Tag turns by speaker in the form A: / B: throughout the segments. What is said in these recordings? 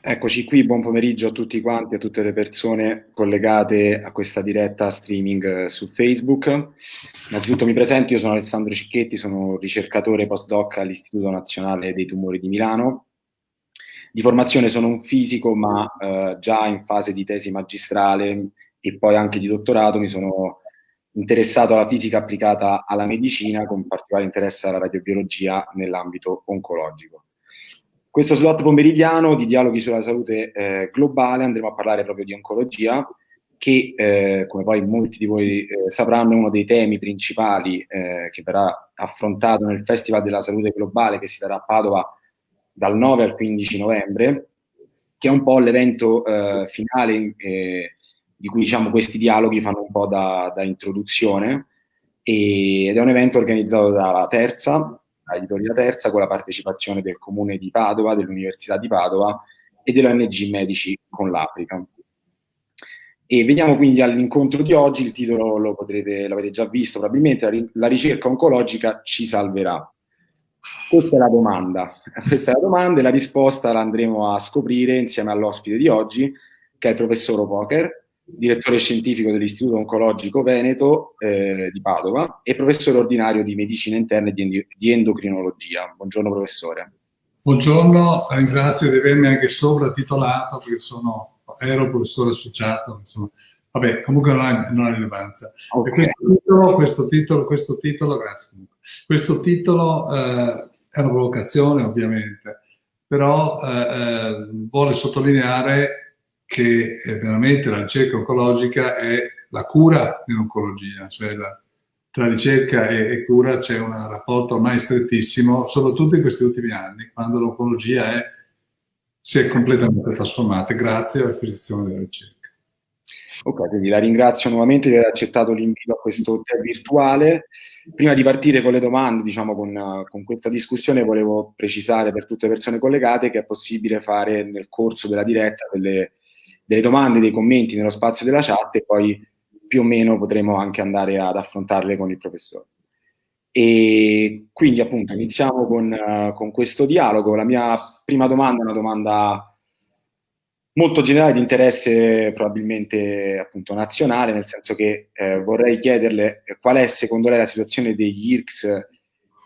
A: Eccoci qui, buon pomeriggio a tutti quanti, a tutte le persone collegate a questa diretta streaming eh, su Facebook. Innanzitutto mi presento, io sono Alessandro Cicchetti, sono ricercatore postdoc all'Istituto Nazionale dei Tumori di Milano. Di formazione sono un fisico, ma eh, già in fase di tesi magistrale e poi anche di dottorato mi sono interessato alla fisica applicata alla medicina, con particolare interesse alla radiobiologia nell'ambito oncologico. Questo slot pomeridiano di dialoghi sulla salute eh, globale andremo a parlare proprio di oncologia, che eh, come poi molti di voi eh, sapranno è uno dei temi principali eh, che verrà affrontato nel Festival della Salute Globale che si darà a Padova dal 9 al 15 novembre, che è un po' l'evento eh, finale eh, di cui diciamo, questi dialoghi fanno un po' da, da introduzione ed è un evento organizzato dalla Terza, Editoria Terza con la partecipazione del Comune di Padova, dell'Università di Padova e dell'ONG Medici con l'Africa. E veniamo quindi all'incontro di oggi, il titolo lo potrete, l'avete già visto probabilmente, la ricerca oncologica ci salverà. Questa è la domanda, questa è la domanda e la risposta la andremo a scoprire insieme all'ospite di oggi, che è il professor Poker, direttore scientifico dell'Istituto Oncologico Veneto eh, di Padova e professore ordinario di medicina interna e di, endocrinologia. Buongiorno professore.
B: Buongiorno, ringrazio di avermi anche sovratitolato perché sono, ero professore associato, insomma, vabbè, comunque non ha, non ha rilevanza. Okay. Questo, titolo, questo, titolo, questo titolo, grazie comunque, questo titolo eh, è una provocazione ovviamente, però eh, eh vuole sottolineare che veramente la ricerca oncologica è la cura nell'oncologia, cioè la, tra ricerca e, e cura c'è un rapporto ormai strettissimo, soprattutto in questi ultimi anni, quando l'oncologia si è completamente trasformata grazie all'acquisizione della ricerca.
A: Ok, quindi la ringrazio nuovamente di aver accettato l'invito a questo tè virtuale. Prima di partire con le domande, diciamo con, con, questa discussione, volevo precisare per tutte le persone collegate che è possibile fare nel corso della diretta delle delle domande, dei commenti nello spazio della chat e poi più o meno potremo anche andare ad affrontarle con il professore. E quindi appunto iniziamo con, uh, con questo dialogo. La mia prima domanda è una domanda molto generale di interesse probabilmente appunto nazionale, nel senso che eh, vorrei chiederle qual è secondo lei la situazione degli IRCS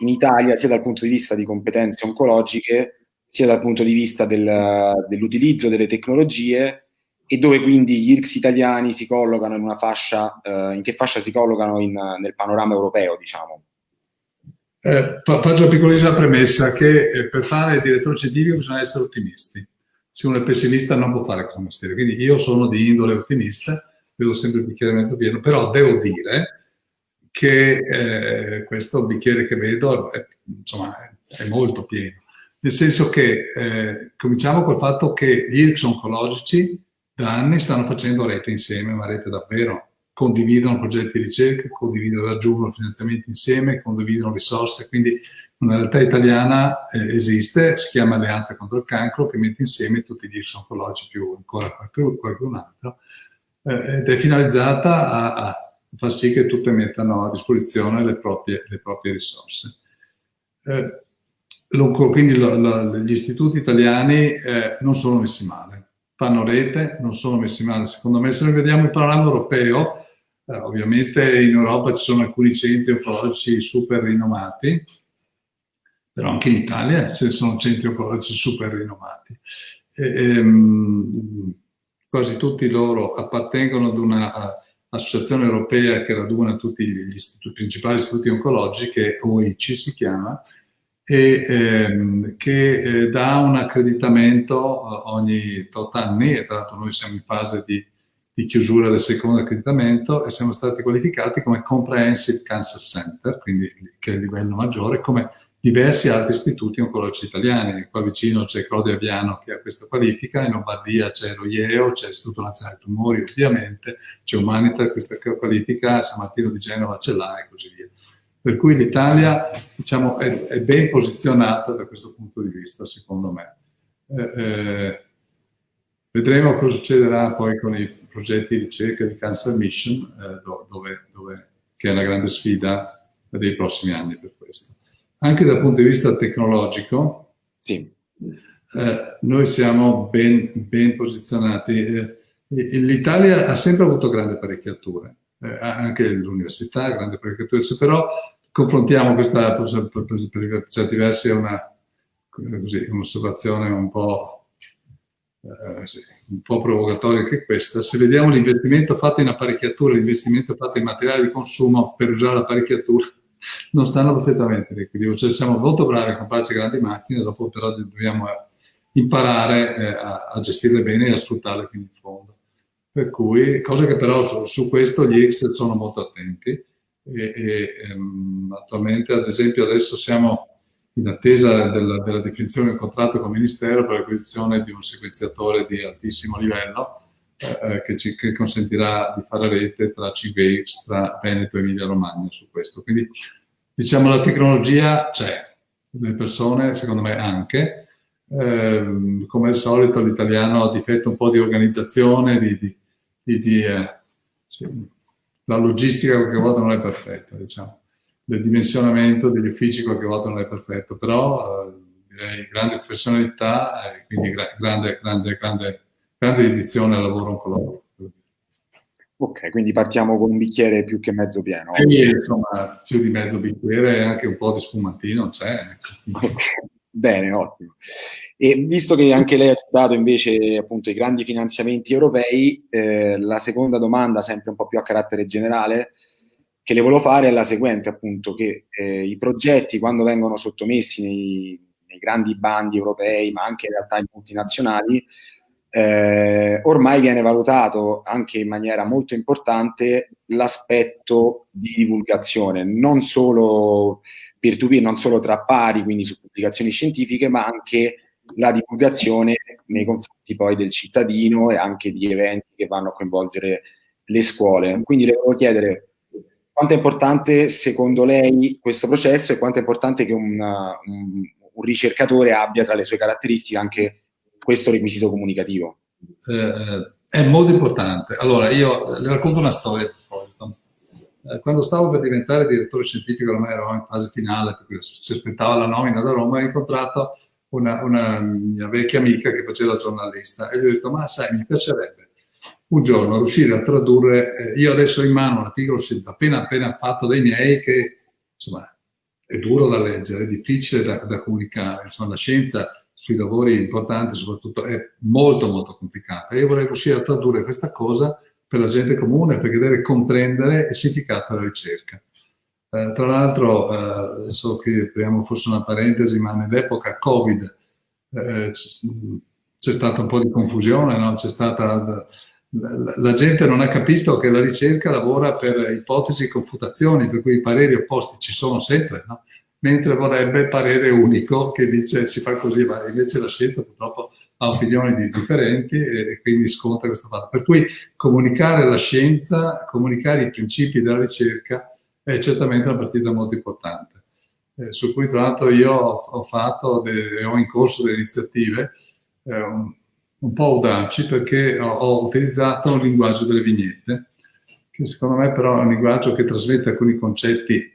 A: in Italia, sia dal punto di vista di competenze oncologiche, sia dal punto di vista del, dell'utilizzo delle tecnologie e dove quindi gli IRCS italiani si collocano in una fascia, eh, in che fascia si collocano in, nel panorama europeo, diciamo?
B: Eh, faccio una piccolissima premessa che eh, per fare il direttore scientifico bisogna essere ottimisti. Se uno è pessimista non può fare questo mestiere. Quindi io sono di indole ottimista, vedo sempre il bicchiere mezzo pieno, però devo dire che eh, questo bicchiere che vedo è, insomma, è molto pieno. Nel senso che eh, cominciamo col fatto che gli IRCS oncologici da anni stanno facendo rete insieme, ma rete davvero. Condividono progetti di ricerca, condividono, raggiungono finanziamenti insieme, condividono risorse, quindi una realtà italiana eh, esiste, si chiama Alleanza contro il cancro, che mette insieme tutti gli oncologici più ancora qualcun, qualcun altro, eh, ed è finalizzata a, a, far sì che tutte mettano a disposizione le proprie, le proprie risorse. Eh, quindi lo, lo, gli istituti italiani eh, non sono messi male fanno rete, non sono messi male. Secondo me, se noi vediamo il panorama europeo, eh, ovviamente in Europa ci sono alcuni centri oncologici super rinomati, però anche in Italia ci sono centri oncologici super rinomati. E, ehm, quasi tutti loro appartengono ad un'associazione europea che raduna tutti gli istituti, principali istituti oncologici, che OIC si chiama, e ehm, che eh, dà un accreditamento eh, ogni tot anni, e tra l'altro noi siamo in fase di, di, chiusura del secondo accreditamento e siamo stati qualificati come Comprehensive Cancer Center, quindi che è il livello maggiore, come diversi altri istituti oncologici italiani. Qua vicino c'è Claudio Aviano che ha questa qualifica, in Lombardia c'è lo IEO, c'è l'Istituto Nazionale Tumori ovviamente, c'è Humanita questa qualifica, San Martino di Genova ce l'ha e così via. Per cui l'Italia diciamo, è, è, ben posizionata da questo punto di vista, secondo me. Eh, eh, vedremo cosa succederà poi con i progetti di ricerca di Cancer Mission, eh, dove, dove, che è una grande sfida dei prossimi anni per questo. Anche dal punto di vista tecnologico, sì. eh, noi siamo ben, ben posizionati. Eh, L'Italia ha sempre avuto grandi apparecchiature, eh, anche l'università, grandi apparecchiature, però confrontiamo questa, forse per, per, per certi versi è un'osservazione un po', eh, sì, un po' provocatoria che questa. Se vediamo l'investimento fatto in apparecchiature, l'investimento fatto in materiale di consumo per usare l'apparecchiatura, non stanno perfettamente in equilibrio. Cioè siamo molto bravi a comprarci grandi macchine, dopo però dobbiamo imparare eh, a, a gestirle bene e a sfruttarle fino in fondo. Per cui, cosa che però su, su questo gli X sono molto attenti e, e ehm, attualmente, ad esempio, adesso siamo in attesa della, della, definizione del contratto con il Ministero per l'acquisizione di un sequenziatore di altissimo livello eh, eh che ci che consentirà di fare rete tra 5X, tra Veneto e Emilia Romagna su questo. Quindi diciamo la tecnologia c'è, le persone secondo me anche, eh, come al solito l'italiano ha difetto un po' di organizzazione, di, di di, di eh, sì, la logistica qualche volta non è perfetta, diciamo, del dimensionamento degli uffici qualche volta non è perfetto, però eh, direi grande professionalità e quindi gra grande, grande, grande, grande dedizione al lavoro oncologico.
A: Ok, quindi partiamo con un bicchiere più che mezzo pieno.
B: E, insomma, più di mezzo bicchiere e anche un po' di spumantino c'è.
A: Okay. Bene, ottimo. E visto che anche lei ha citato invece appunto i grandi finanziamenti europei, eh, la seconda domanda, sempre un po' più a carattere generale, che le volevo fare è la seguente, appunto, che eh, i progetti quando vengono sottomessi nei, nei, grandi bandi europei, ma anche in realtà in multinazionali, eh, ormai viene valutato anche in maniera molto importante l'aspetto di divulgazione, non solo peer-to-peer, non solo tra pari, quindi su pubblicazioni scientifiche, ma anche la divulgazione nei confronti poi del cittadino e anche di eventi che vanno a coinvolgere le scuole. Quindi le volevo chiedere quanto è importante secondo lei questo processo e quanto è importante che un, un, un ricercatore abbia tra le sue caratteristiche anche questo requisito comunicativo?
B: Eh, è molto importante. Allora, io le racconto una storia. Eh, quando stavo per diventare direttore scientifico, ormai eravamo in fase finale, perché si aspettava la nomina da Roma, ho incontrato una, una mia vecchia amica che faceva giornalista e gli ho detto, ma sai, mi piacerebbe un giorno riuscire a tradurre, eh, io adesso ho in mano un articolo appena appena fatto dai miei che insomma è duro da leggere, è difficile da, da comunicare, insomma la scienza sui lavori importanti soprattutto è molto molto complicata. Io vorrei riuscire a tradurre questa cosa per la gente comune perché deve comprendere il significato della ricerca. Eh, tra l'altro, eh, adesso che apriamo forse una parentesi, ma nell'epoca Covid eh, c'è stata un po' di confusione, no? stata... La, la gente non ha capito che la ricerca lavora per ipotesi e confutazioni, per cui i pareri opposti ci sono sempre, no? mentre vorrebbe il parere unico che dice si fa così, ma invece la scienza purtroppo ha opinioni differenti e quindi sconta questo fatto. Per cui comunicare la scienza, comunicare i principi della ricerca è certamente una partita molto importante. Eh, su cui tra l'altro io ho fatto e ho in corso delle iniziative eh, un, un, po' audaci perché ho, ho utilizzato un linguaggio delle vignette che secondo me però è un linguaggio che trasmette alcuni concetti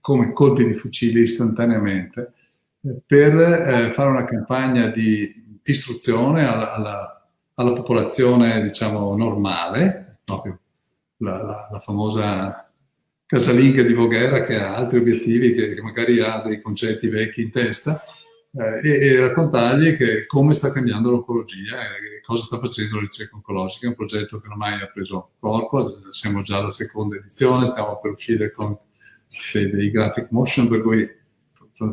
B: come colpi di fucile istantaneamente, eh, per eh, fare una campagna di istruzione alla, alla, alla popolazione, diciamo, normale, proprio la, la, la, famosa casalinga di Voghera che ha altri obiettivi, che, che magari ha dei concetti vecchi in testa, eh, e, e, raccontargli che, come sta cambiando l'oncologia e cosa sta facendo la ricerca oncologica. È un progetto che ormai ha preso corpo, siamo già alla seconda edizione, stiamo per uscire con dei, dei graphic motion, per cui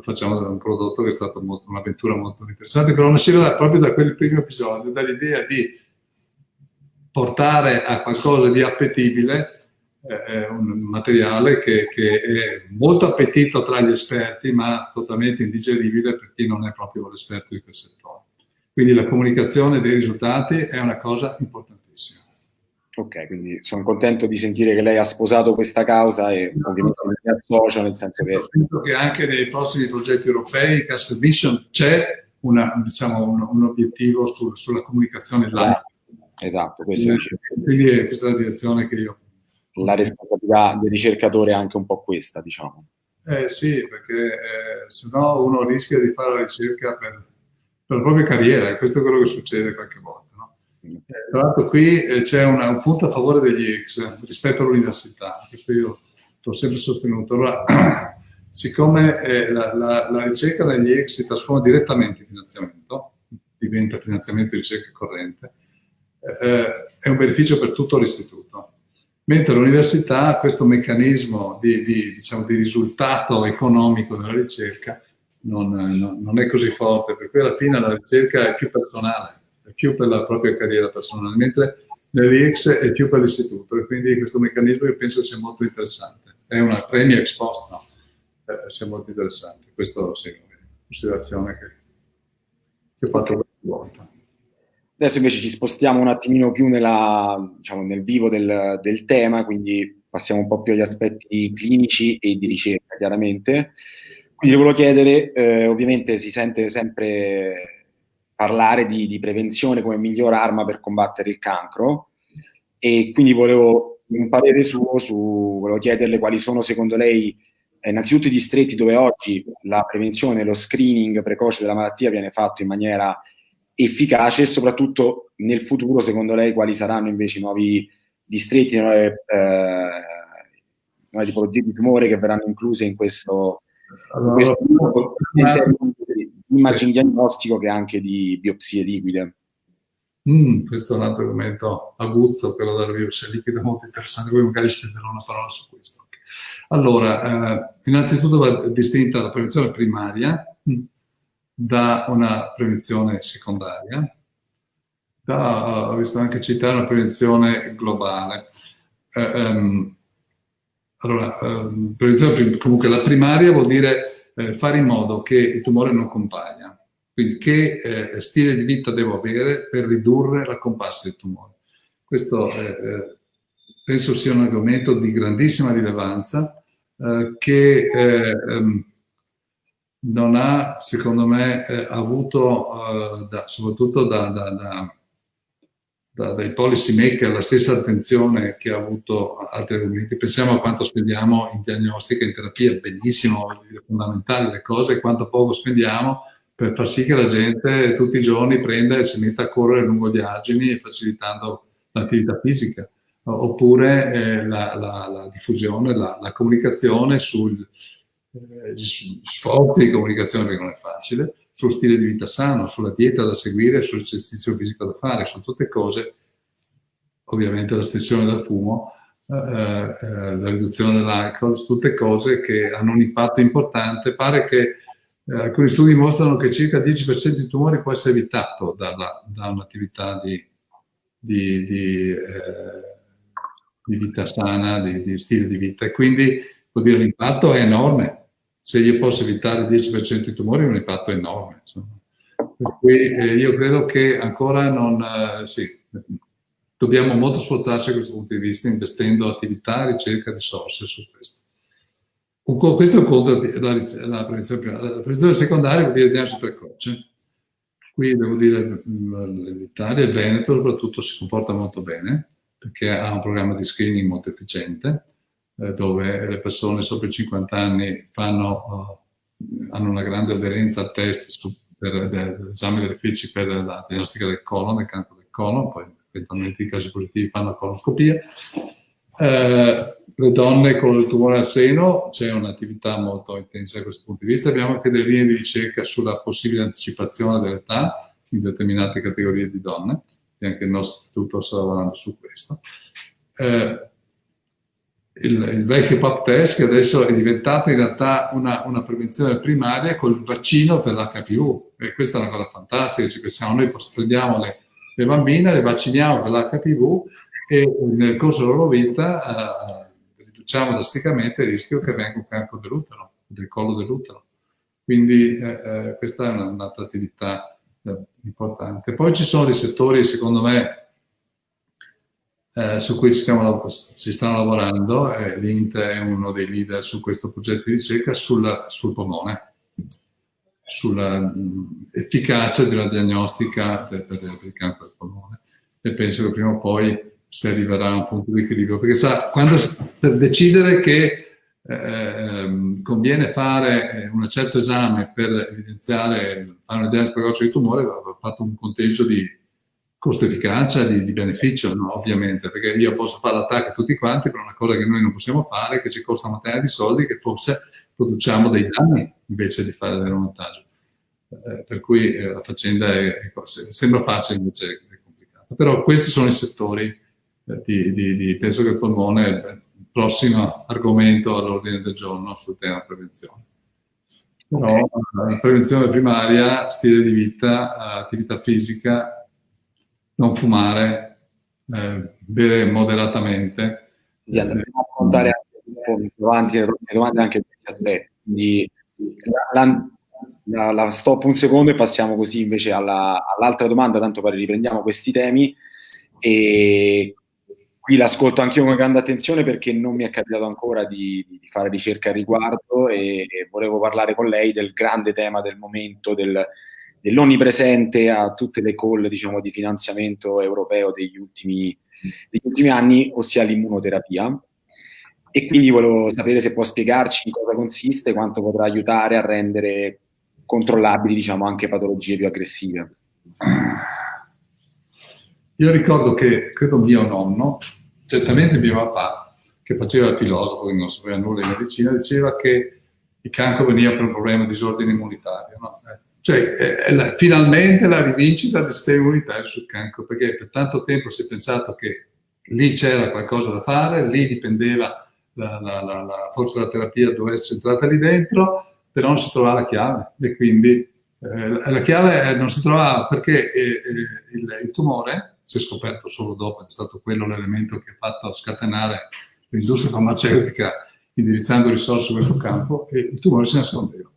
B: facciamo un prodotto che è stata un'avventura molto interessante, però nasceva da, proprio da quel primo episodio, dall'idea di portare a qualcosa di appetibile eh, un materiale che, che, è molto appetito tra gli esperti, ma totalmente indigeribile per chi non è proprio l'esperto di quel settore. Quindi la comunicazione dei risultati è una cosa importantissima.
A: Ok, quindi sono contento di sentire che lei ha sposato questa causa e ovviamente mi associo nel senso che...
B: Penso che anche nei prossimi progetti europei, Castle Vision, c'è diciamo, un, un, obiettivo sul, sulla comunicazione live.
A: Esatto,
B: quindi, quindi è questa la direzione che io...
A: La responsabilità del ricercatore è anche un po' questa, diciamo.
B: Eh sì, perché eh, se no uno rischia di fare la ricerca per per la propria carriera, e questo è quello che succede qualche volta. Eh, tra l'altro qui eh, c'è un punto a favore degli ex rispetto all'università, questo io l'ho sempre sostenuto. Allora, siccome eh, la, la, la, ricerca negli ex si trasforma direttamente in finanziamento, diventa finanziamento di ricerca corrente, eh, è un beneficio per tutto l'istituto. Mentre l'università questo meccanismo di, di, diciamo, di, risultato economico della ricerca non, non, non, è così forte, per cui alla fine la ricerca è più personale, più per la propria carriera personale, mentre nell'IEX è più per l'istituto e quindi questo meccanismo io penso sia molto interessante. È una premia ex post, no? eh, sia molto interessante. Questa sì, è una considerazione che, che ho fatto qualche volta.
A: Adesso invece ci spostiamo un attimino più nella, diciamo, nel vivo del, del, tema, quindi passiamo un po' più agli aspetti clinici e di ricerca, chiaramente. Quindi volevo chiedere, eh, ovviamente si sente sempre parlare di, di, prevenzione come miglior arma per combattere il cancro. E quindi volevo un parere suo su, volevo chiederle quali sono secondo lei eh, innanzitutto i distretti dove oggi la prevenzione, lo screening precoce della malattia viene fatto in maniera efficace e soprattutto nel futuro, secondo lei, quali saranno invece i nuovi distretti, nuove, eh, nuove tipologie di tumore che verranno incluse in questo, allora, in questo di immagine diagnostico che anche di biopsie liquide.
B: Mm, questo è un altro argomento aguzzo, quello della biopsia liquida, molto interessante, poi magari spenderò una parola su questo. Allora, eh, innanzitutto va distinta la prevenzione primaria, da una prevenzione secondaria, da, ho visto anche citare una prevenzione globale. Eh, um, allora, um, prevenzione, comunque la primaria vuol dire eh, fare in modo che il tumore non compaia. Quindi che eh, stile di vita devo avere per ridurre la comparsa del tumore. Questo eh, penso sia un argomento di grandissima rilevanza eh, che um, non ha, secondo me, eh, avuto, da, soprattutto da, da, dai policy maker, la stessa attenzione che ha avuto altri argomenti. Pensiamo a quanto spendiamo in diagnostica e in terapia, benissimo, è fondamentale le cose, quanto poco spendiamo per far sì che la gente tutti i giorni prenda e si metta a correre lungo gli argini, facilitando l'attività fisica. Oppure eh, la, la, la, diffusione, la, la comunicazione sul, eh, sforzi di comunicazione perché non è facile, sullo stile di vita sano, sulla dieta da seguire, sull'esercizio fisico da fare, su tutte cose, ovviamente l'estensione del fumo, eh, eh, la riduzione dell'alcol, tutte cose che hanno un impatto importante. Pare che eh, alcuni studi mostrano che circa il 10% di tumori può essere evitato dalla, da un'attività di, di, di, eh, di, vita sana, di stile di vita e quindi vuol dire l'impatto è enorme se io posso evitare il 10% di tumori è un impatto enorme. Insomma. Per cui eh, io credo che ancora non... Eh, sì, dobbiamo molto sforzarci da questo punto di vista investendo attività, ricerca, risorse su questo. Questo è un conto della la prevenzione primaria. La prevenzione secondaria vuol dire diagnosi precoce. Qui devo dire l'Italia, il Veneto soprattutto si comporta molto bene perché ha un programma di screening molto efficiente eh, dove le persone sopra i 50 anni fanno, uh, hanno una grande aderenza al test su, per l'esame delle feci per la diagnostica del colon, del cancro del colon, poi eventualmente i casi positivi fanno la coloscopia. Eh, le donne con il tumore al seno, c'è un'attività molto intensa da questo punto di vista. Abbiamo anche delle linee di ricerca sulla possibile anticipazione dell'età in determinate categorie di donne, e anche il nostro istituto sta lavorando su questo. Eh, il, il, vecchio PAP test che adesso è diventato in realtà una, una prevenzione primaria col vaccino per l'HPV e questa è una cosa fantastica, ci pensiamo noi prendiamo le, le bambine, le vacciniamo per l'HPV e nel corso della loro vita eh, riduciamo drasticamente il rischio che venga un cancro dell'utero, del collo dell'utero. Quindi eh, eh, questa è un'altra attività eh, importante. Poi ci sono dei settori, secondo me, eh, su cui stiamo, si stanno lavorando, eh, l'Int è uno dei leader su questo progetto di ricerca sul, sul polmone, sull'efficacia della diagnostica per, per, per, il cancro del polmone. E penso che prima o poi si arriverà a un punto di equilibrio, perché sa, quando, per decidere che eh, conviene fare un certo esame per evidenziare, fare un'idea del precoce di tumore, va fatto un conteggio di costo-efficacia, di, di, beneficio, no? ovviamente, perché io posso fare l'attacco a tutti quanti per una cosa che noi non possiamo fare, che ci costa una materia di soldi, che forse produciamo dei danni invece di fare del vantaggio. Eh, per cui eh, la faccenda è, è, sembra facile invece è complicata. Però questi sono i settori eh, di, di, di, penso che il polmone è il prossimo argomento all'ordine del giorno sul tema prevenzione. Però okay. prevenzione primaria, stile di vita, attività fisica, non fumare, eh, bere moderatamente.
A: Sì, andremo a affrontare anche un po' avanti le domande anche questi aspetti. Quindi la, la, la, stop un secondo e passiamo così invece alla, all'altra domanda, tanto poi riprendiamo questi temi. E qui l'ascolto anch'io con grande attenzione perché non mi è capitato ancora di, di fare ricerca al riguardo e, e, volevo parlare con lei del grande tema del momento del, dell'onnipresente a tutte le call diciamo, di finanziamento europeo degli ultimi, degli ultimi anni, ossia l'immunoterapia. E quindi volevo sapere se può spiegarci in cosa consiste, quanto potrà aiutare a rendere controllabili diciamo, anche patologie più aggressive.
B: Io ricordo che, credo mio nonno, certamente mio papà, che faceva il filosofo, che non sapeva nulla di medicina, diceva che il cancro veniva per un problema di disordine immunitario. No? Eh, cioè, è la, finalmente la rivincita del sistema immunitario sul cancro, perché per tanto tempo si è pensato che lì c'era qualcosa da fare, lì dipendeva la, la, la, forza della terapia dove essere entrata lì dentro, però non si trovava la chiave e quindi eh, la chiave non si trovava perché eh, eh, il, il, tumore, si è scoperto solo dopo, è stato quello l'elemento che ha fatto scatenare l'industria farmaceutica indirizzando risorse su questo campo e il tumore si nascondeva.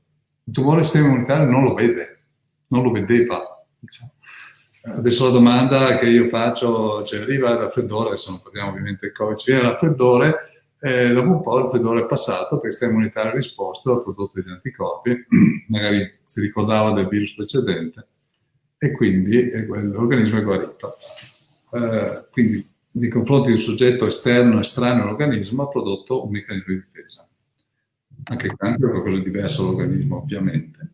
B: Il tumore sistema immunitario non lo vede, non lo vedeva. Diciamo. Adesso la domanda che io faccio, cioè arriva il raffreddore, adesso non parliamo ovviamente del Covid, ci viene il raffreddore, eh, dopo un po' il raffreddore è passato perché il sistema immunitario ha risposto, ha prodotto degli anticorpi, magari si ricordava del virus precedente, e quindi l'organismo è guarito. Eh, quindi nei confronti di un soggetto esterno, estraneo all'organismo, ha prodotto un meccanismo di difesa anche il cancro è qualcosa di diverso dall'organismo ovviamente,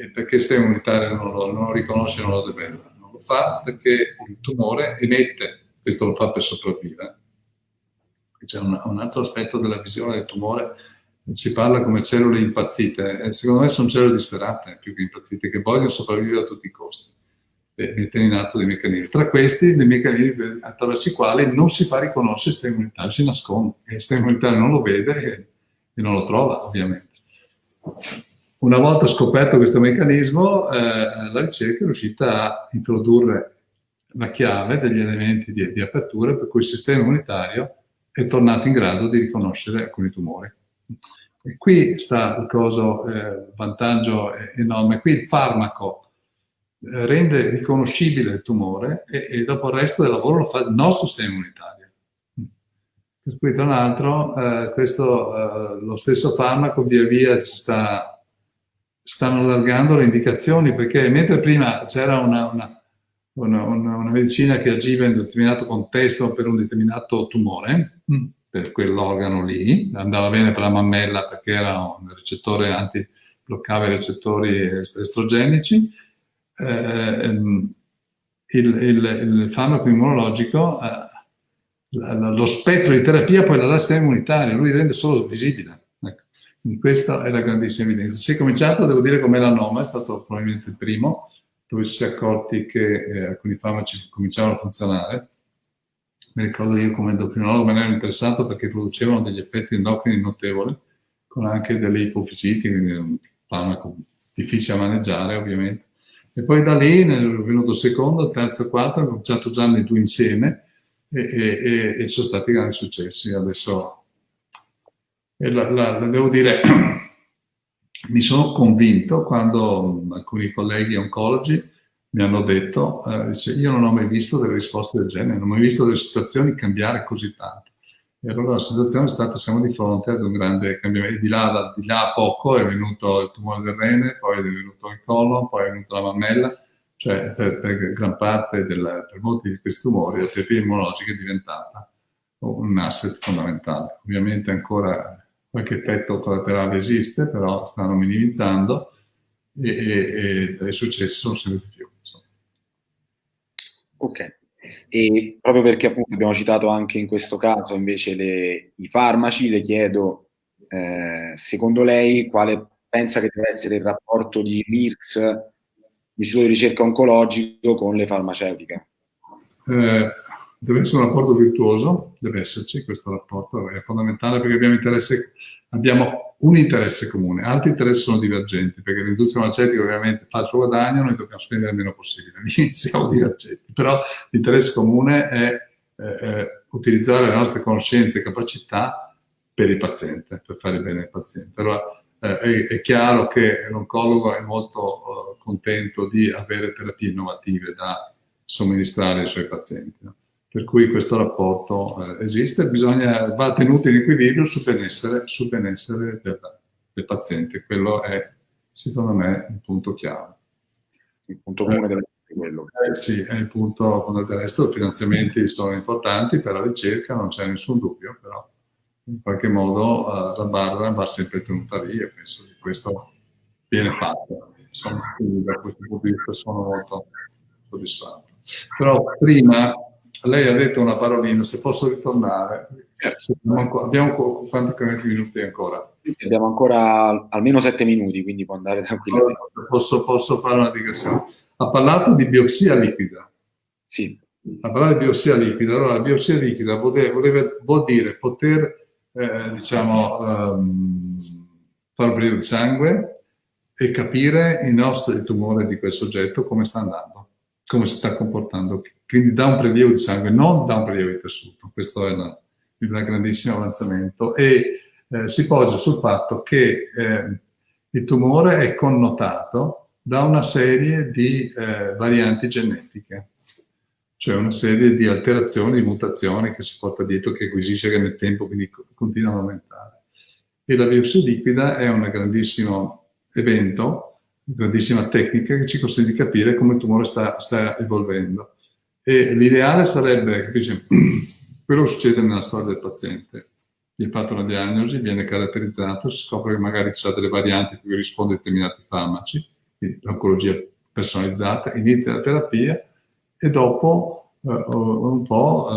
B: e perché il sistema immunitario non lo, non lo riconosce, non lo deve, non lo fa perché il tumore emette, questo lo fa per sopravvivere. C'è un, un altro aspetto della visione del tumore, si parla come cellule impazzite, e secondo me sono cellule disperate più che impazzite, che vogliono sopravvivere a tutti i costi e mettere in atto dei meccanismi. Tra questi, dei meccanismi attraverso i quali non si fa riconoscere il sistema immunitario, si nasconde, il sistema immunitario non lo vede e non lo trova ovviamente. Una volta scoperto questo meccanismo, eh, la ricerca è riuscita a introdurre la chiave degli elementi di, di, apertura per cui il sistema immunitario è tornato in grado di riconoscere alcuni tumori. E qui sta il coso, eh, vantaggio enorme. Qui il farmaco eh, rende riconoscibile il tumore e, e dopo il resto del lavoro lo fa il nostro sistema immunitario. Cui tra l'altro eh, questo, eh, lo stesso farmaco via via si sta, stanno allargando le indicazioni perché mentre prima c'era una, una, una, una, medicina che agiva in un determinato contesto per un determinato tumore, mm. per quell'organo lì, andava bene per la mammella perché era un ricettore anti, bloccava i recettori estrogenici, eh, ehm, il, il, il, farmaco immunologico eh, lo spettro di terapia poi la dà sistema immunitario, lui rende solo visibile. Ecco. Questa è la grandissima evidenza. Si è cominciato, devo dire, con melanoma, è stato probabilmente il primo, dove si è accorti che eh, alcuni farmaci cominciavano a funzionare. Mi ricordo io come endocrinologo me ne ero interessato perché producevano degli effetti endocrini notevoli, con anche delle ipofisiti, quindi un farmaco difficile da maneggiare ovviamente. E poi da lì, nel venuto il secondo, il terzo il quarto, ho cominciato a usarne due insieme, e, e, e sono stati grandi successi. Adesso, la, la, la, devo dire, mi sono convinto quando alcuni colleghi oncologi mi hanno detto, eh, io non ho mai visto delle risposte del genere, non ho mai visto delle situazioni cambiare così tanto. E allora la sensazione è stata, siamo di fronte ad un grande cambiamento. Di là, di là a poco è venuto il tumore del rene, poi è venuto il colon, poi è venuta la mammella, cioè per, per gran parte del, per molti di questi tumori la terapia immunologica è diventata un asset fondamentale. Ovviamente ancora qualche effetto collaterale esiste, però stanno minimizzando e, e, e i successi sono sempre più. Insomma.
A: Ok. E proprio perché appunto abbiamo citato anche in questo caso invece le, i farmaci, le chiedo, eh, secondo lei, quale pensa che deve essere il rapporto di MIRX, l'Istituto di ricerca oncologico, con le farmaceutiche?
B: Eh, deve essere un rapporto virtuoso, deve esserci questo rapporto, è fondamentale perché abbiamo, abbiamo un interesse comune, altri interessi sono divergenti, perché l'industria farmaceutica ovviamente fa il suo guadagno, noi dobbiamo spendere il meno possibile, siamo divergenti, però l'interesse comune è eh, utilizzare le nostre conoscenze e capacità per il paziente, per fare bene al paziente. Allora, eh, è, chiaro che l'oncologo è molto uh, contento di avere terapie innovative da somministrare ai suoi pazienti. No? Per cui questo rapporto eh, esiste, bisogna, va tenuto in equilibrio sul benessere, sul benessere del, del, paziente. Quello è, secondo me, un punto chiave.
A: Il punto comune essere quello.
B: Eh, sì, è il punto, del resto, i finanziamenti sono importanti per la ricerca, non c'è nessun dubbio, però in qualche modo uh, la barra va sempre tenuta lì e penso che questo viene fatto. Insomma, quindi da questo punto di vista sono molto soddisfatto. Però prima lei ha detto una parolina, se posso ritornare. Se abbiamo, abbiamo quanti minuti ancora?
A: Abbiamo ancora almeno sette minuti, quindi può andare tranquillamente.
B: Posso, posso fare una digressione. Ha parlato di biopsia liquida.
A: Sì.
B: Ha parlato di biopsia liquida. Allora, la biopsia liquida vuol, vuol dire poter, eh, diciamo, fare un periodo di sangue e capire il nostro il tumore di quel soggetto come sta andando come si sta comportando. Quindi da un prelievo di sangue, non da un prelievo di tessuto. Questo è un grandissimo avanzamento. E eh, si poggia sul fatto che eh, il tumore è connotato da una serie di eh, varianti genetiche, cioè una serie di alterazioni, di mutazioni che si porta dietro, che acquisisce nel tempo, quindi continuano ad aumentare. E la biopsia liquida è un grandissimo evento grandissima tecnica che ci consente di capire come il tumore sta, sta evolvendo. E l'ideale sarebbe, capisci, quello che succede nella storia del paziente. Viene fatta una diagnosi, viene caratterizzato, si scopre che magari ci sono delle varianti a cui risponde determinati farmaci, l'oncologia personalizzata, inizia la terapia e dopo eh, un po'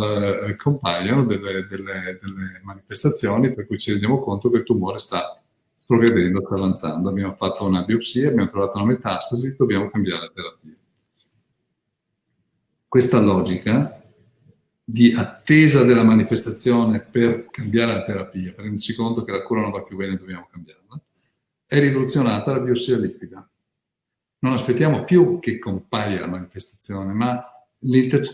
B: eh, compaiono delle, delle, delle manifestazioni per cui ci rendiamo conto che il tumore sta progredendo, sta avanzando. Abbiamo fatto una biopsia, abbiamo trovato una metastasi, dobbiamo cambiare la terapia. Questa logica di attesa della manifestazione per cambiare la terapia, per renderci conto che la cura non va più bene e dobbiamo cambiarla, è rivoluzionata la biopsia liquida. Non aspettiamo più che compaia la manifestazione, ma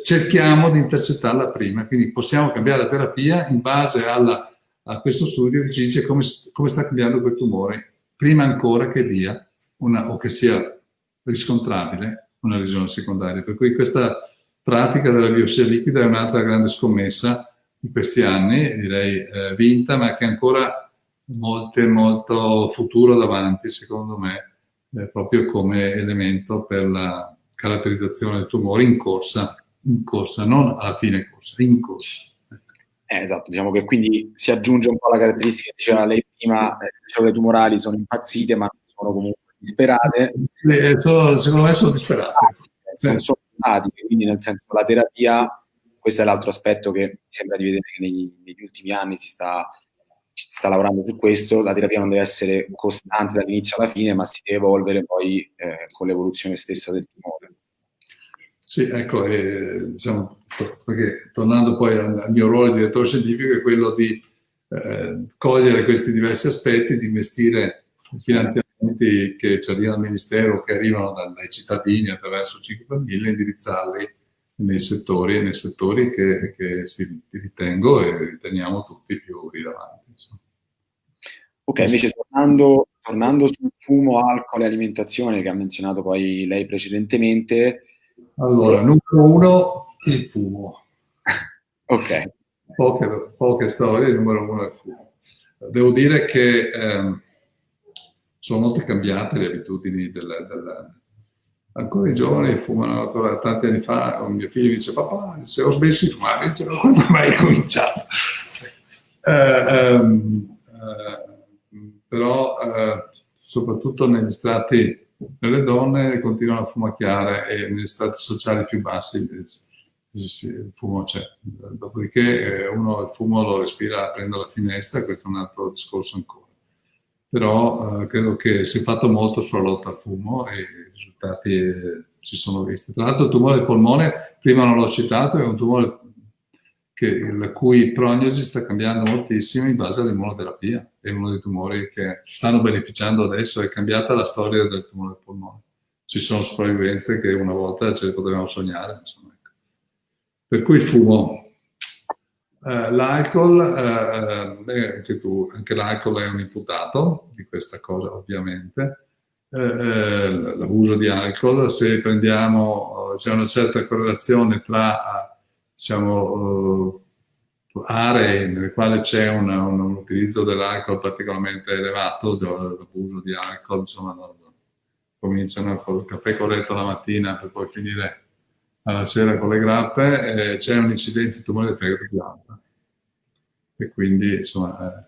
B: cerchiamo di intercettarla prima, quindi possiamo cambiare la terapia in base alla a questo studio che ci dice come, come sta cambiando quel tumore, prima ancora che dia una, o che sia riscontrabile una lesione secondaria. Per cui questa pratica della biopsia liquida è un'altra grande scommessa di questi anni, direi eh, vinta, ma che ancora molte, molto futuro davanti, secondo me, eh, proprio come elemento per la caratterizzazione del tumore in corsa, in corsa, non alla fine corsa, in corsa.
A: Eh, esatto, diciamo che quindi si aggiunge un po' la caratteristica che diceva lei prima, eh, le cellule tumorali sono impazzite ma sono comunque disperate.
B: Eh, sono, secondo me sono disperate.
A: Eh, sono statiche, quindi nel senso la terapia, questo è l'altro aspetto che mi sembra di vedere che negli, negli ultimi anni si sta, si sta, lavorando su questo, la terapia non deve essere costante dall'inizio alla fine ma si deve evolvere poi eh, con l'evoluzione stessa del tumore.
B: Sì, ecco, eh, diciamo, perché tornando poi al, al, mio ruolo di direttore scientifico è quello di eh, cogliere questi diversi aspetti, di investire i finanziamenti che ci arrivano al Ministero, che arrivano dai cittadini attraverso 5 famiglie, indirizzarli nei settori, nei settori che, che si, ritengo e riteniamo tutti più rilevanti. Insomma.
A: Ok, invece tornando, tornando sul fumo, alcol e alimentazione che ha menzionato poi lei precedentemente,
B: allora, numero uno, il fumo.
A: ok.
B: Poche, poche storie, numero uno è il fumo. Devo dire che eh, sono molto cambiate le abitudini del, del ancora i giovani fumano ancora tanti anni fa, mio figlio dice papà, dice, ho smesso di fumare, dice quando mai hai cominciato? Eh, ehm, eh, però eh, soprattutto negli strati, nelle donne continuano a fumacchiare e negli strati sociali più bassi il fumo c'è. Dopodiché uno il fumo lo respira prende la finestra, questo è un altro discorso ancora. Però eh, credo che si è fatto molto sulla lotta al fumo e i risultati eh, si sono visti. Tra l'altro il tumore del polmone, prima non l'ho citato, è un tumore che, la cui prognosi sta cambiando moltissimo in base all'immunoterapia. È uno dei tumori che stanno beneficiando adesso, è cambiata la storia del tumore del polmone. Ci sono sopravvivenze che una volta ce le potevamo sognare. Insomma. Ecco. Per cui fumo. Uh, l'alcol, uh, eh, anche, tu, anche l'alcol è un imputato di questa cosa ovviamente. Uh, l'abuso di alcol, se prendiamo, c'è una certa correlazione tra diciamo, uh, aree nelle quali c'è un, un, utilizzo dell'alcol particolarmente elevato, l'abuso di alcol, insomma, no, no. cominciano col caffè corretto la mattina per poi finire alla sera con le grappe, eh, c'è un'incidenza di tumore del fegato più alta. E quindi, insomma, eh,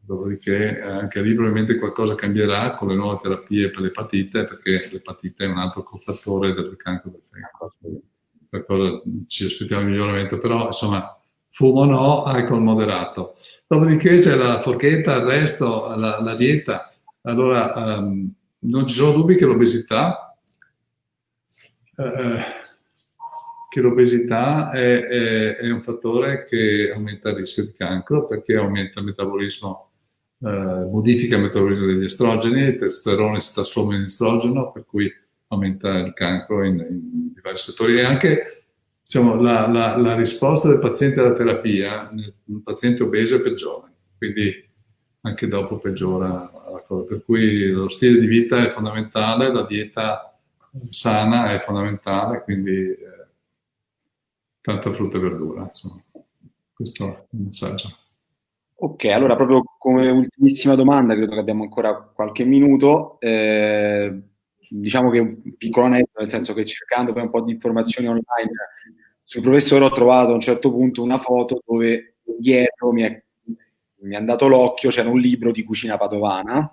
B: dopodiché eh, anche lì probabilmente qualcosa cambierà con le nuove terapie per l'epatite, perché l'epatite è un altro cofattore del cancro del fegato cosa ci aspettiamo il miglioramento, però insomma fumo no, alcol moderato. Dopodiché c'è la forchetta, il resto, la, la dieta. Allora, um, non ci sono dubbi che l'obesità eh, che l'obesità è, è, è, un fattore che aumenta il rischio di cancro perché aumenta il metabolismo, eh, modifica il metabolismo degli estrogeni, il testosterone si trasforma in estrogeno, per cui aumenta il cancro in, in diversi settori e anche diciamo, la, la, la, risposta del paziente alla terapia nel paziente obeso è peggiore, quindi anche dopo peggiora la cosa. Per cui lo stile di vita è fondamentale, la dieta sana è fondamentale, quindi eh, tanta frutta e verdura. Insomma. Questo è il messaggio.
A: Ok, allora proprio come ultimissima domanda, credo che abbiamo ancora qualche minuto. Eh, diciamo che un piccolo aneddoto, nel senso che cercando poi un po' di informazioni online sul professore ho trovato a un certo punto una foto dove dietro mi è, mi è andato l'occhio, c'era un libro di cucina padovana.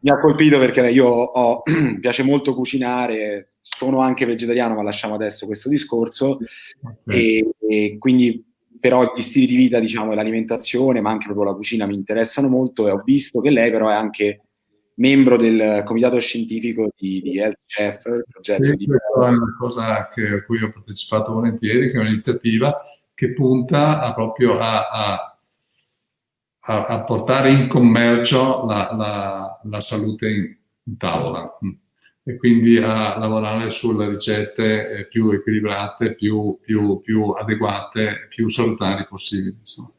A: mi ha colpito perché io ho, piace molto cucinare, sono anche vegetariano, ma lasciamo adesso questo discorso. Okay. E, e, quindi, però, gli stili di vita, diciamo, e l'alimentazione, ma anche proprio la cucina mi interessano molto. E ho visto che lei, però, è anche membro del comitato scientifico di, di Health Chef, il progetto
B: sì,
A: di...
B: Questa è una cosa che, a cui ho partecipato volentieri, che è un'iniziativa che punta a proprio a, a, a, a, portare in commercio la, la, la salute in, in, tavola e quindi a lavorare sulle ricette eh, più equilibrate, più, più, più adeguate, più salutari possibili. Insomma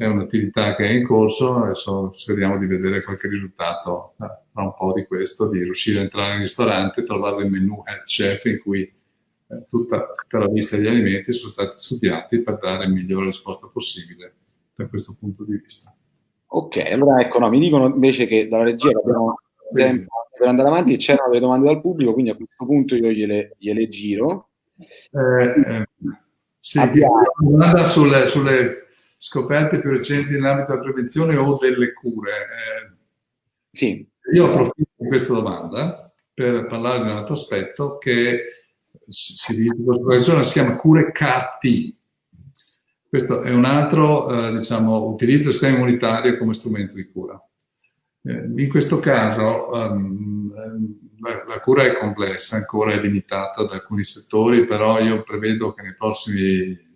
B: è un'attività che è in corso, adesso speriamo di vedere qualche risultato eh, tra un po' di questo, di riuscire a entrare in ristorante, trovare il menu health chef in cui eh, tutta, tutta, la lista degli alimenti sono stati studiati per dare il migliore risposta possibile da questo punto di vista.
A: Ok, allora ecco, no, mi dicono invece che dalla regia abbiamo tempo per andare avanti e c'erano delle domande dal pubblico, quindi a questo punto io gliele, gliele giro.
B: Eh, eh, sì, una domanda sulle, sulle scoperte più recenti nell'ambito della prevenzione o delle cure? Eh,
A: sì.
B: Io approfitto di questa domanda per parlare di un altro aspetto che si dice, in si chiama cure KT. Questo è un altro eh, diciamo, utilizzo del sistema immunitario come strumento di cura. Eh, in questo caso um, la, la, cura è complessa, ancora è limitata da alcuni settori, però io prevedo che nei prossimi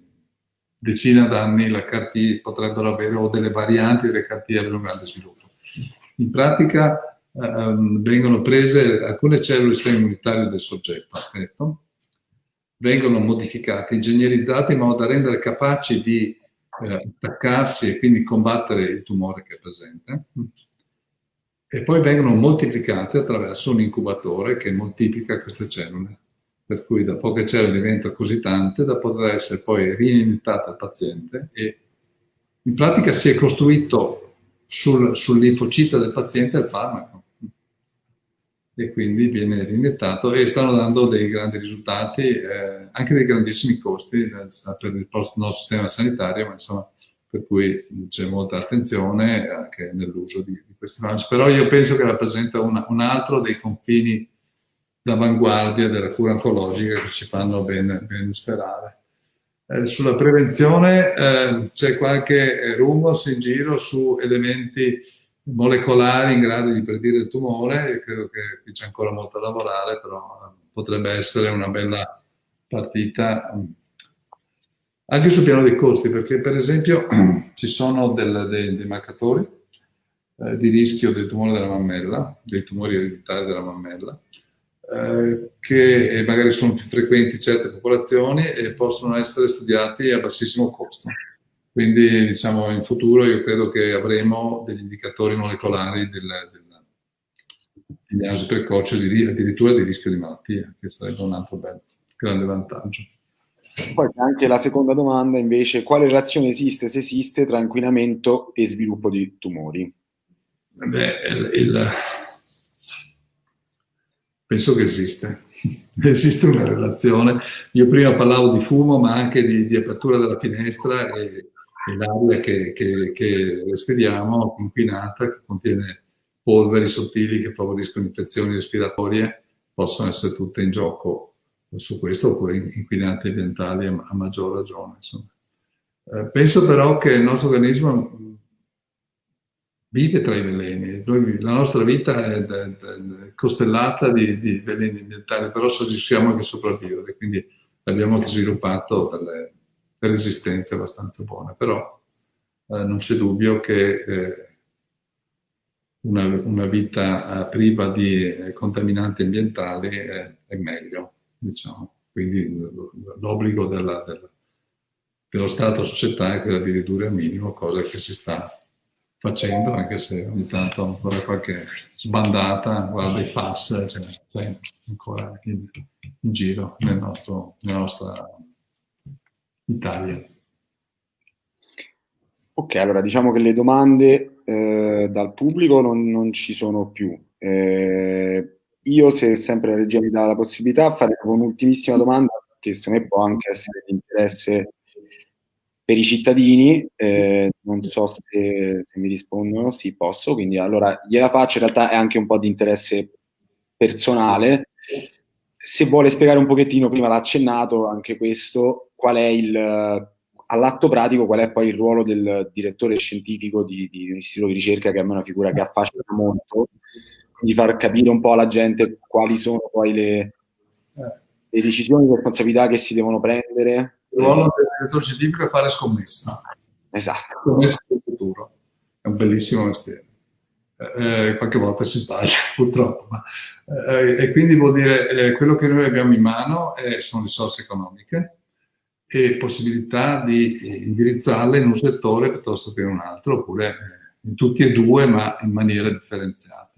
B: decina d'anni la CAR-T potrebbero avere, o delle varianti delle CAR-T avere un grande sviluppo. In pratica ehm, vengono prese alcune cellule del sistema immunitario del soggetto affetto, vengono modificate, ingegnerizzate in modo da rendere capaci di eh, attaccarsi e quindi combattere il tumore che è presente e poi vengono moltiplicate attraverso un incubatore che moltiplica queste cellule per cui dopo che cellule diventa così tante da poter essere poi riiniettate al paziente e in pratica si è costruito sul, sull'infocita del paziente il farmaco e quindi viene riniettato e stanno dando dei grandi risultati, eh, anche dei grandissimi costi eh, per il nostro sistema sanitario, ma insomma per cui c'è molta attenzione anche nell'uso di, di, questi farmaci. Però io penso che rappresenta una, un altro dei confini d'avanguardia della cura oncologica che ci fanno ben, ben sperare. Eh, sulla prevenzione eh, c'è qualche rumors in giro su elementi molecolari in grado di predire il tumore, credo che qui c'è ancora molto da lavorare, però potrebbe essere una bella partita anche sul piano dei costi, perché per esempio ci sono del, dei, dei, marcatori eh, di rischio del tumore della mammella, dei tumori ereditari della mammella, eh, che magari sono più frequenti in certe popolazioni e possono essere studiati a bassissimo costo. Quindi diciamo in futuro io credo che avremo degli indicatori molecolari del, del diagnosi precoce addirittura di rischio di malattia, che sarebbe un altro bel, grande vantaggio.
A: Poi anche la seconda domanda invece, quale relazione esiste, se esiste, tra inquinamento e sviluppo di tumori?
B: Beh, il, il, penso che esiste. esiste una relazione. Io prima parlavo di fumo, ma anche di, di apertura della finestra e, e l'aria che, che, che respiriamo, inquinata, che contiene polveri sottili che favoriscono infezioni respiratorie, possono essere tutte in gioco su questo, oppure inquinanti ambientali a, a maggior ragione. Eh, penso però che il nostro organismo vive tra i veleni, la nostra vita è, costellata di, di, veleni ambientali, però riusciamo anche a sopravvivere, quindi abbiamo anche sviluppato delle, delle resistenze abbastanza buone, però eh, non c'è dubbio che eh, una, una, vita eh, priva di eh, contaminanti ambientali è, è meglio diciamo. Quindi l'obbligo della, della, dello Stato società è quella di ridurre al minimo, cosa che si sta facendo, anche se ogni tanto ancora qualche sbandata, guarda i FAS, cioè, cioè ancora in, in giro nel nostro, nella nostra Italia.
A: Ok, allora diciamo che le domande eh, dal pubblico non, non, ci sono più. Eh, io, se sempre la regia mi dà la possibilità, farei un'ultimissima domanda che secondo me può anche essere di interesse per i cittadini. Eh, non so se, se, mi rispondono, sì, posso, quindi allora gliela faccio. In realtà è anche un po' di interesse personale. Se vuole spiegare un pochettino, prima l'ha accennato anche questo, qual è il all'atto pratico qual è poi il ruolo del direttore scientifico di, di un istituto di ricerca che è una figura che affascina molto di far capire un po' alla gente quali sono poi le, le decisioni e responsabilità che si devono prendere.
B: Il ruolo del direttore scientifico è fare scommessa.
A: Esatto.
B: Scommessa sul futuro. È un bellissimo mestiere. Eh, eh qualche volta si sbaglia, purtroppo. Ma, eh, e quindi vuol dire eh, quello che noi abbiamo in mano è, sono risorse economiche e possibilità di indirizzarle in un settore piuttosto che in un altro, oppure eh, in tutti e due, ma in maniera differenziata.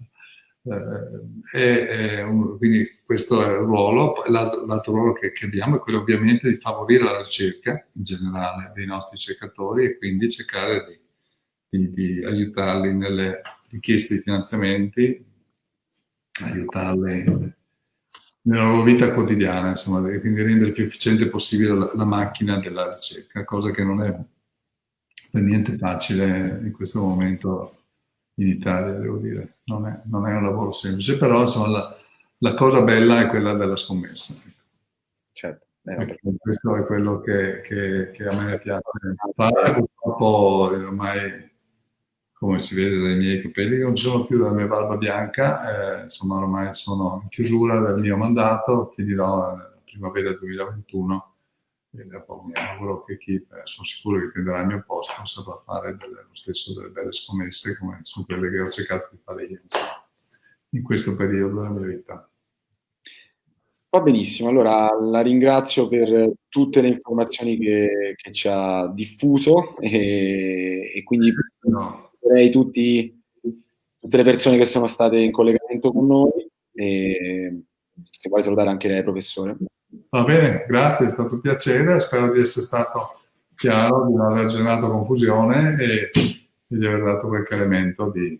B: Eh, un, quindi questo è il ruolo. L'altro, ruolo che, che, abbiamo è quello ovviamente di favorire la ricerca in generale dei nostri ricercatori e quindi cercare di, di, di aiutarli nelle richieste di finanziamenti, aiutarli nella loro vita quotidiana, insomma, quindi rendere più efficiente possibile la, la macchina della ricerca, cosa che non è per niente facile in questo momento in Italia, devo dire. Non è, non è un lavoro semplice, però insomma, la, la, cosa bella è quella della scommessa.
A: Certo.
B: Eh, questo è quello che, che, che, a me piace fare. Purtroppo ormai, come si vede dai miei capelli, non ci sono più dalla mia barba bianca, eh, insomma ormai sono in chiusura del mio mandato, ti dirò nella primavera 2021 e dopo mi auguro che chi, eh, sono sicuro che prenderà il mio posto, saprà fare delle, lo stesso delle belle scommesse come su quelle che ho cercato di fare io insomma, in questo periodo della mia vita.
A: Va benissimo, allora la ringrazio per tutte le informazioni che, che ci ha diffuso e, e quindi no. tutti, tutte le persone che sono state in collegamento con noi e se vuoi salutare anche lei professore.
B: Va bene, grazie, è stato un piacere, spero di essere stato chiaro, di non aver generato confusione e, di aver dato qualche elemento di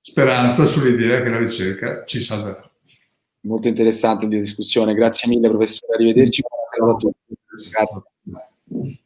B: speranza sull'idea che la ricerca ci salverà.
A: Molto interessante di discussione, grazie mille professore, arrivederci, buona serata a tutti. Grazie.